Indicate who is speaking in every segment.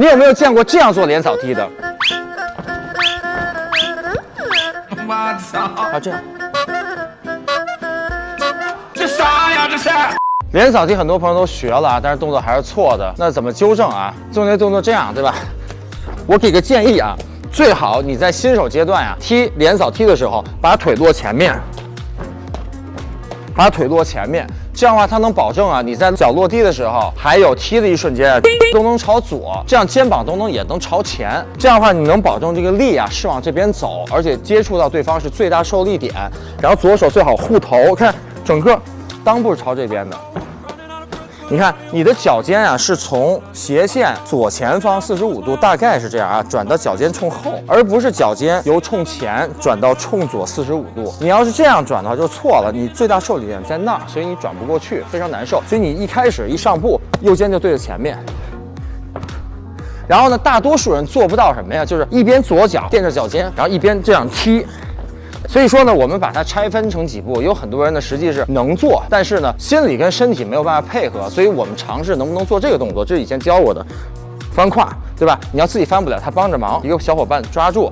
Speaker 1: 你有没有见过这样做连扫踢的？
Speaker 2: 我操！
Speaker 1: 啊，这样。
Speaker 2: 这啥呀？这是？
Speaker 1: 连扫踢很多朋友都学了啊，但是动作还是错的。那怎么纠正啊？做那动作这样，对吧？我给个建议啊，最好你在新手阶段呀、踢连扫踢的时候，把腿落前面，把腿落前面，这样的话它能保证啊你在脚落地的时候，还有踢的一瞬间都能朝左，这样肩膀都能也能朝前，这样的话你能保证这个力啊是往这边走，而且接触到对方是最大受力点，然后左手最好护头，看整个裆部是朝这边的。你看，你的脚尖啊是从斜线左前方四十五度，大概是这样啊，转到脚尖冲后，而不是脚尖由冲前转到冲左四十五度。你要是这样转的话就错了，你最大受力点在那儿，所以你转不过去，非常难受。所以你一开始一上步，右肩就对着前面。然后呢，大多数人做不到什么呀？就是一边左脚垫着脚尖，然后一边这样踢。所以说呢，我们把它拆分成几步，有很多人呢实际是能做，但是呢心理跟身体没有办法配合，所以我们尝试能不能做这个动作，这是以前教我的翻胯，对吧？你要自己翻不了，他帮着忙，一个小伙伴抓住。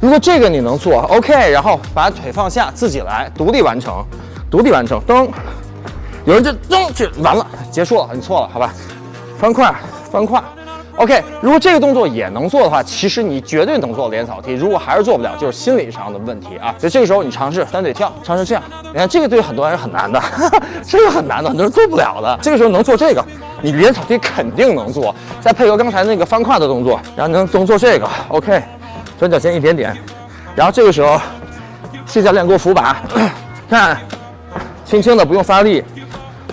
Speaker 1: 如果这个你能做，OK，然后把腿放下，自己来，独立完成，独立完成，蹬。有人就蹬，这完了，结束了，你错了，好吧？翻胯，翻胯。OK，如果这个动作也能做的话，其实你绝对能做连扫梯。如果还是做不了，就是心理上的问题啊。所以这个时候你尝试单腿跳，尝试这样。你看这个对很多人很难的，这个很难的，很多人做不了的。这个时候能做这个，你连扫梯肯定能做。再配合刚才那个翻胯的动作，然后能能做这个。OK，转脚尖一点点，然后这个时候谢教练给我扶把，看，轻轻的不用发力。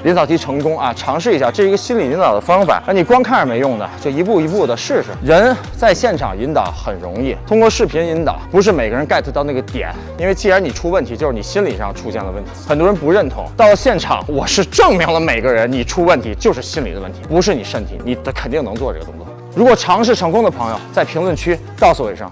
Speaker 1: 引导题成功啊！尝试一下，这是一个心理引导的方法。那你光看是没用的，就一步一步的试试。人在现场引导很容易，通过视频引导不是每个人 get 到那个点。因为既然你出问题，就是你心理上出现了问题。很多人不认同。到了现场，我是证明了每个人你出问题就是心理的问题，不是你身体。你的肯定能做这个动作。如果尝试成功的朋友，在评论区告诉我一声。